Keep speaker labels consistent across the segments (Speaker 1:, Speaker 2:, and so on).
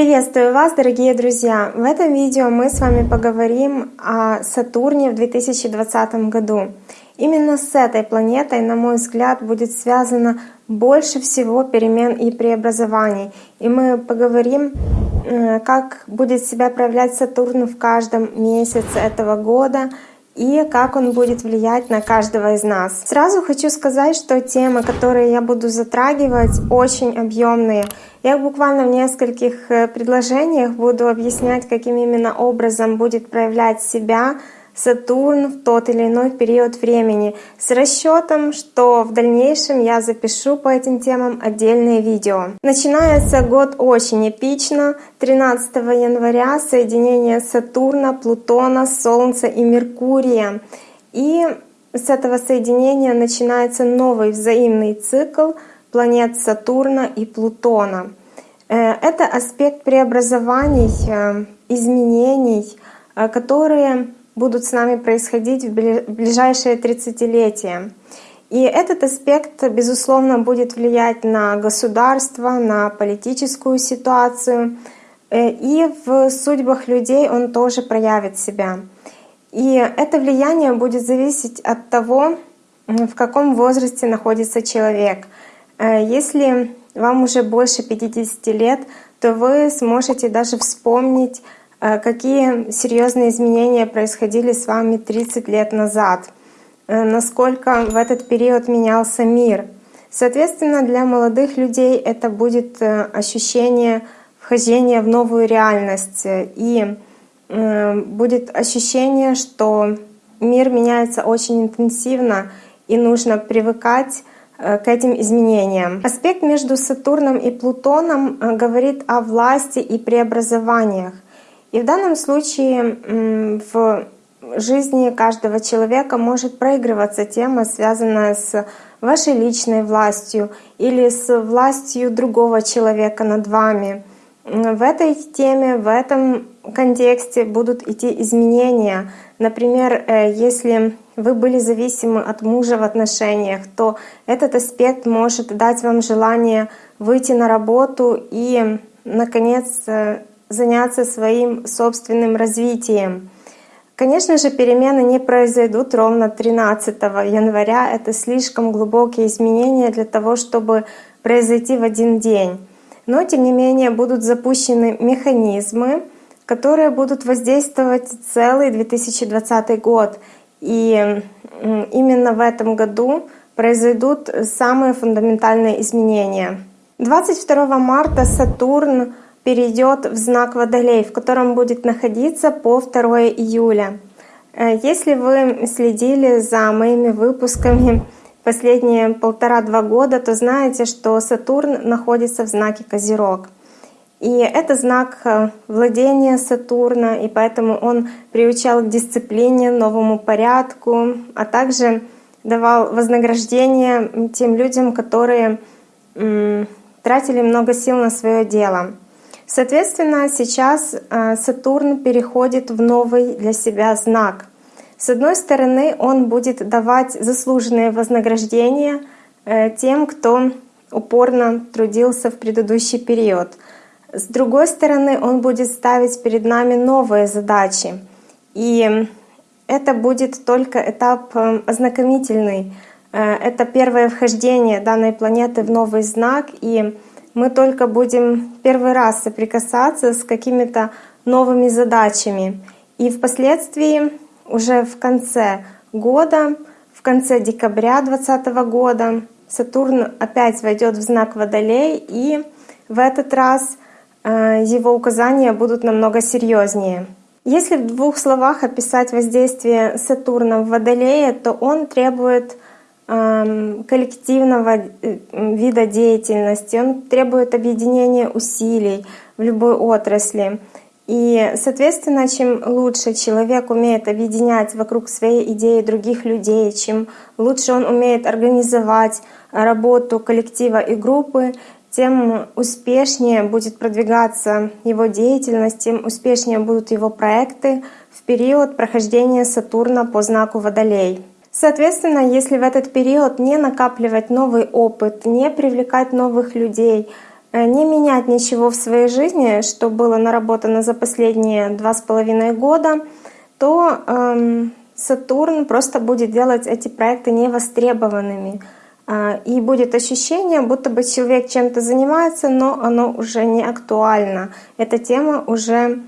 Speaker 1: Приветствую вас, дорогие друзья! В этом видео мы с вами поговорим о Сатурне в 2020 году. Именно с этой планетой, на мой взгляд, будет связано больше всего перемен и преобразований. И мы поговорим, э, как будет себя проявлять Сатурн в каждом месяце этого года, и как он будет влиять на каждого из нас. Сразу хочу сказать, что темы, которые я буду затрагивать, очень объемные. Я буквально в нескольких э, предложениях буду объяснять, каким именно образом будет проявлять себя Сатурн в тот или иной период времени, с расчетом, что в дальнейшем я запишу по этим темам отдельные видео. Начинается год очень эпично. 13 января соединение Сатурна, Плутона, Солнца и Меркурия. И с этого соединения начинается новый взаимный цикл планет Сатурна и Плутона. Э, это аспект преобразований, э, изменений, э, которые будут с нами происходить в ближайшие 30-летия. И этот аспект, безусловно, будет влиять на государство, на политическую ситуацию, э, и в судьбах людей он тоже проявит себя. И это влияние будет зависеть от того, в каком возрасте находится человек. Э, если вам уже больше 50 лет, то вы сможете даже вспомнить какие серьезные изменения происходили с вами 30 лет назад, э, насколько в этот период менялся мир. Соответственно, для молодых людей это будет э, ощущение вхождения в новую реальность и будет ощущение, что мир меняется очень интенсивно и нужно привыкать к этим изменениям. Аспект между Сатурном и Плутоном говорит о власти и преобразованиях. И в данном случае в жизни каждого человека может проигрываться тема, связанная с вашей личной властью или с властью другого человека над вами. В этой теме, в этом контексте будут идти изменения. Например, э, если вы были зависимы от мужа в отношениях, то этот аспект может дать вам желание выйти на работу и, наконец, э, заняться своим собственным развитием. Конечно же, перемены не произойдут ровно 13 января. Это слишком глубокие изменения для того, чтобы произойти в один день. Но, тем не менее, будут запущены механизмы, которые будут воздействовать целый 2020 год. И именно в этом году произойдут самые фундаментальные изменения. 22 марта Сатурн перейдет в знак Водолей, в котором будет находиться по 2 июля. Э, если вы следили за моими выпусками последние полтора-два года, то знаете, что Сатурн находится в знаке Козерог. И это знак э, владения Сатурна, и поэтому он приучал к дисциплине, новому порядку, а также давал вознаграждение тем людям, которые тратили много сил на свое дело. Соответственно, сейчас э, Сатурн переходит в новый для себя знак. С одной стороны, он будет давать заслуженные вознаграждения э, тем, кто упорно трудился в предыдущий период. С другой стороны, он будет ставить перед нами новые задачи. И это будет только этап э, ознакомительный. Это первое вхождение данной планеты в новый знак. И мы только будем первый раз соприкасаться с какими-то новыми задачами. И впоследствии уже в конце года, в конце декабря 2020 года Сатурн опять войдет в знак Водолей, и в этот раз э, его указания будут намного серьезнее. Если в двух словах описать воздействие Сатурна в Водолее, то он требует коллективного э, вида деятельности, он требует объединения усилий в любой отрасли. И, соответственно, чем лучше человек умеет объединять вокруг своей идеи других людей, чем лучше он умеет организовать работу коллектива и группы, тем успешнее будет продвигаться его деятельность, тем успешнее будут его проекты в период прохождения Сатурна по знаку Водолей. Соответственно, если в этот период не накапливать новый опыт, не привлекать новых людей, э, не менять ничего в своей жизни, что было наработано за последние два с половиной года, то эм, Сатурн просто будет делать эти проекты невостребованными. Э, и будет ощущение, будто бы человек чем-то занимается, но оно уже не актуально. Эта тема уже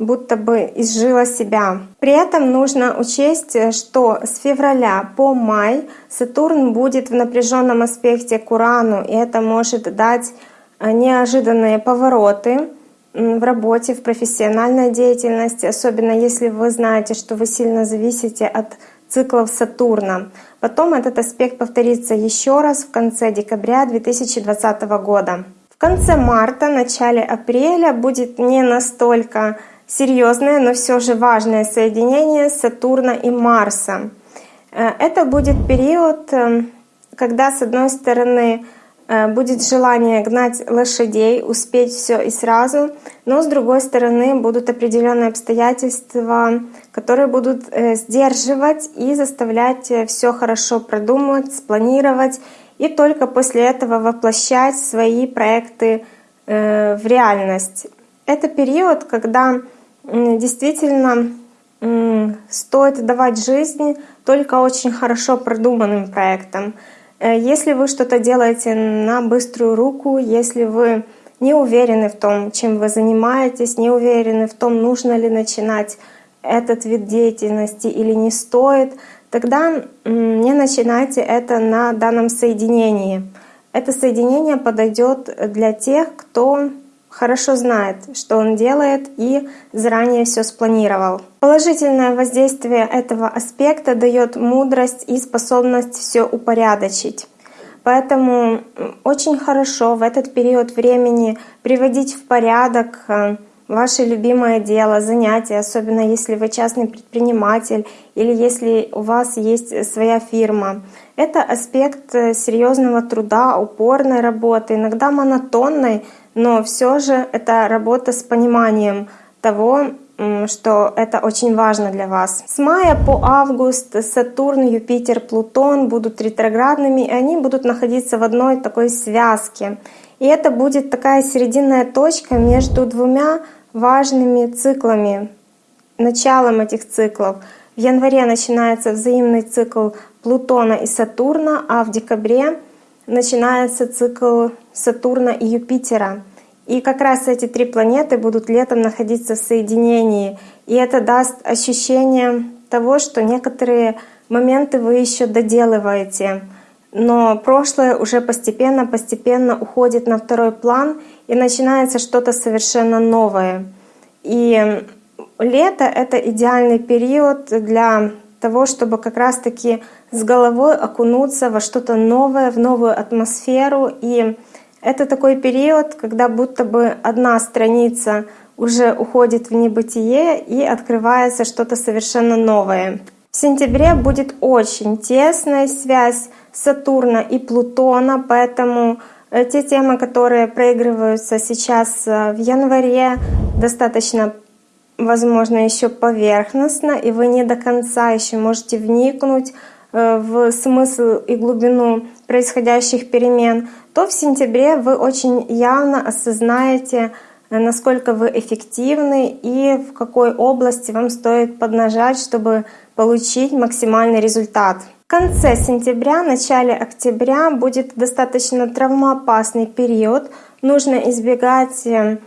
Speaker 1: будто бы изжила себя. При этом нужно учесть, что с февраля по май Сатурн будет в напряженном аспекте к Урану, и это может дать э, неожиданные повороты в работе, в профессиональной деятельности, особенно если вы знаете, что вы сильно зависите от циклов Сатурна. Потом этот аспект повторится еще раз в конце декабря 2020 года. В конце марта, начале апреля будет не настолько серьезное, но все же важное соединение Сатурна и Марса. Э, это будет период, э, когда, с одной стороны, э, будет желание гнать лошадей, успеть все и сразу, но с другой стороны будут определенные обстоятельства, которые будут сдерживать и заставлять все хорошо продумать, спланировать и только после этого воплощать свои проекты в реальность. Это период, когда действительно стоит давать жизнь только очень хорошо продуманным проектам. Э, если вы что-то делаете на быструю руку, если вы не уверены в том, чем вы занимаетесь, не уверены в том, нужно ли начинать этот вид деятельности или не стоит, тогда не начинайте это на данном соединении. Это соединение подойдет для тех, кто хорошо знает, что он делает и заранее все спланировал. Положительное воздействие этого аспекта дает мудрость и способность все упорядочить. Поэтому очень хорошо в этот период времени приводить в порядок э, ваше любимое дело, занятие, особенно если вы частный предприниматель или если у вас есть своя фирма. Это аспект э, серьезного труда, упорной работы, иногда монотонной, но все же это работа с пониманием того, что это очень важно для вас. С мая по август Сатурн, Юпитер, Плутон будут ретроградными, и они будут находиться в одной такой связке. И это будет такая серединная точка между двумя важными циклами, началом этих циклов. В январе начинается взаимный цикл Плутона и Сатурна, а в декабре начинается цикл Сатурна и Юпитера. И как раз эти три планеты будут летом находиться в соединении. И это даст ощущение того, что некоторые моменты вы еще доделываете. Но прошлое уже постепенно-постепенно уходит на второй план, и начинается что-то совершенно новое. И лето — это идеальный период для того, чтобы как раз-таки с головой окунуться во что-то новое, в новую атмосферу. И это такой период, когда будто бы одна страница уже уходит в небытие и открывается что-то совершенно новое. В сентябре будет очень тесная связь Сатурна и Плутона, поэтому те темы, которые проигрываются сейчас э, в январе, достаточно возможно, еще поверхностно, и вы не до конца еще можете вникнуть э, в смысл и глубину происходящих перемен, то в сентябре вы очень явно осознаете, э, насколько вы эффективны и в какой области вам стоит поднажать, чтобы получить максимальный результат. Конце сентября, начале октября будет достаточно травмоопасный период. Нужно избегать э,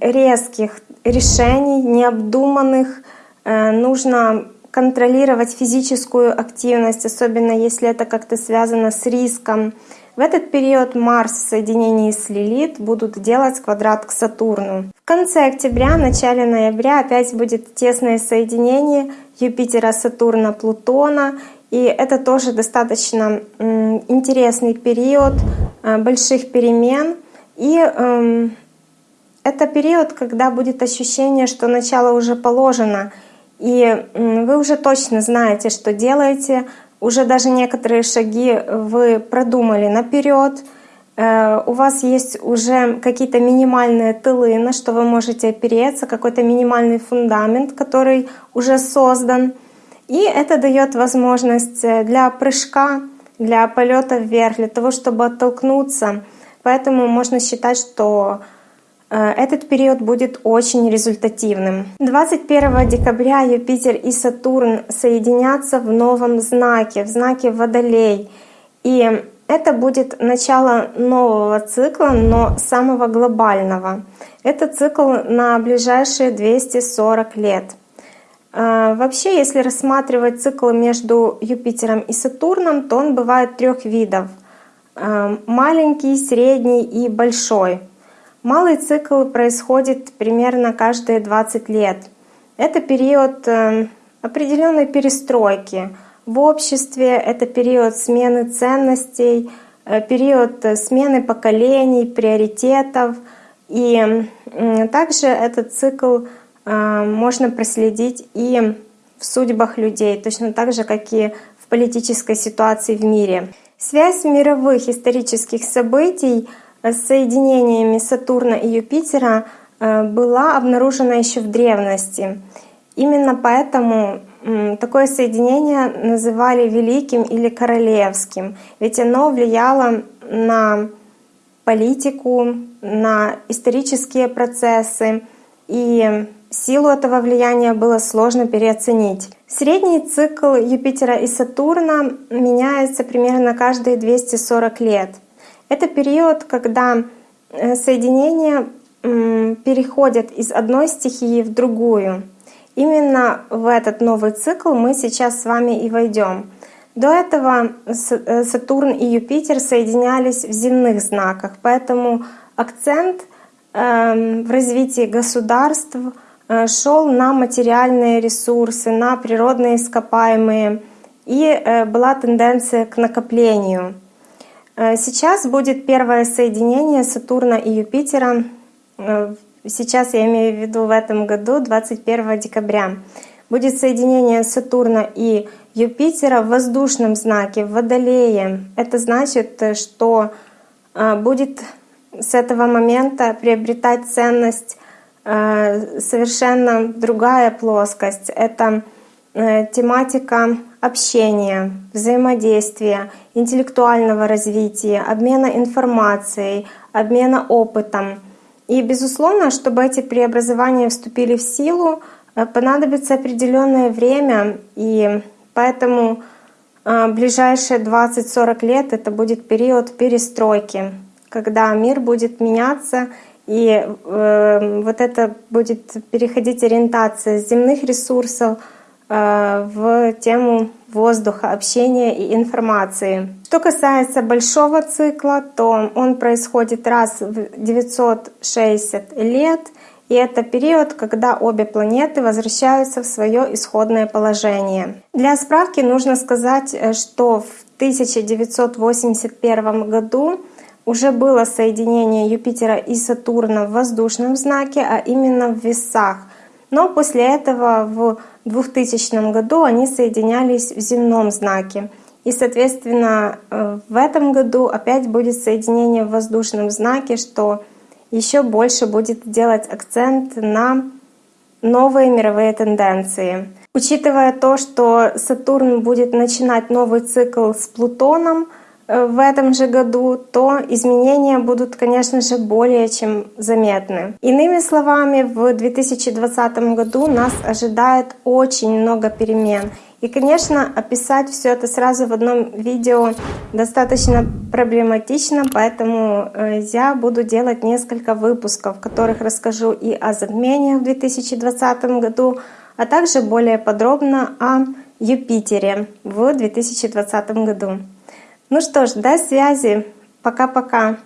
Speaker 1: резких решений, необдуманных. Э, нужно контролировать физическую активность, особенно если это как-то связано с риском. В этот период Марс в соединении с Лилит будут делать квадрат к Сатурну. В конце октября, начале ноября опять будет тесное соединение Юпитера, Сатурна, Плутона. И это тоже достаточно интересный период э, больших перемен. И эм, это период, когда будет ощущение, что начало уже положено, и вы уже точно знаете, что делаете, уже даже некоторые шаги вы продумали наперед, э, у вас есть уже какие-то минимальные тылы, на что вы можете опереться, какой-то минимальный фундамент, который уже создан. И это дает возможность э, для прыжка, для полета вверх, для того, чтобы оттолкнуться Поэтому можно считать, что этот период будет очень результативным. 21 декабря Юпитер и Сатурн соединятся в новом знаке, в знаке Водолей. И это будет начало нового цикла, но самого глобального. Это цикл на ближайшие 240 лет. Э, вообще, если рассматривать цикл между Юпитером и Сатурном, то он бывает трех видов — Эм, маленький, средний и большой. Малый цикл происходит примерно каждые 20 лет. Это период эм, определенной перестройки в обществе, это период смены ценностей, э, период смены поколений, приоритетов. И также этот цикл э, можно проследить и в судьбах людей, точно так же, как и в политической ситуации в мире. Связь мировых исторических событий с соединениями Сатурна и Юпитера э, была обнаружена еще в древности. Именно поэтому такое соединение называли великим или королевским, ведь оно влияло на политику, на исторические процессы, и силу этого влияния было сложно переоценить. Средний цикл Юпитера и Сатурна меняется примерно каждые 240 лет. Это период, когда э, соединения переходят из одной стихии в другую. Именно в этот новый цикл мы сейчас с вами и войдем. До этого э, Сатурн и Юпитер соединялись в земных знаках, поэтому акцент эм, в развитии государств — Э, шел на материальные ресурсы, на природные ископаемые, и была тенденция к накоплению. Э, сейчас будет первое соединение Сатурна и Юпитера. Сейчас я имею в виду в этом году, 21 декабря. Будет соединение Сатурна и Юпитера в воздушном знаке, в Водолее. Это значит, что будет с этого момента приобретать ценность Э, совершенно другая плоскость. Это э, тематика общения, взаимодействия, интеллектуального развития, обмена информацией, обмена опытом. И, безусловно, чтобы эти преобразования вступили в силу, э, понадобится определенное время, и поэтому ближайшие 20-40 лет это будет период перестройки, когда мир будет меняться и э, вот это будет переходить ориентация с земных ресурсов э, в тему воздуха, общения и информации. Что касается большого цикла, то он происходит раз в 960 лет, и это период, когда обе планеты возвращаются в свое исходное положение. Для справки нужно сказать, э, что в 1981 году уже было соединение Юпитера и Сатурна в воздушном знаке, а именно в весах. Но после этого в 2000 году они соединялись в земном знаке. И, соответственно, э, в этом году опять будет соединение в воздушном знаке, что еще больше будет делать акцент на новые мировые тенденции. Учитывая то, что Сатурн будет начинать новый цикл с Плутоном — в этом же году, то изменения будут, конечно же, более чем заметны. Иными словами, в 2020 году нас ожидает очень много перемен. И, конечно, описать все это сразу в одном видео достаточно проблематично, поэтому э, я буду делать несколько выпусков, в которых расскажу и о затмениях в 2020 году, а также более подробно о Юпитере в 2020 году. Ну что ж, до связи. Пока-пока.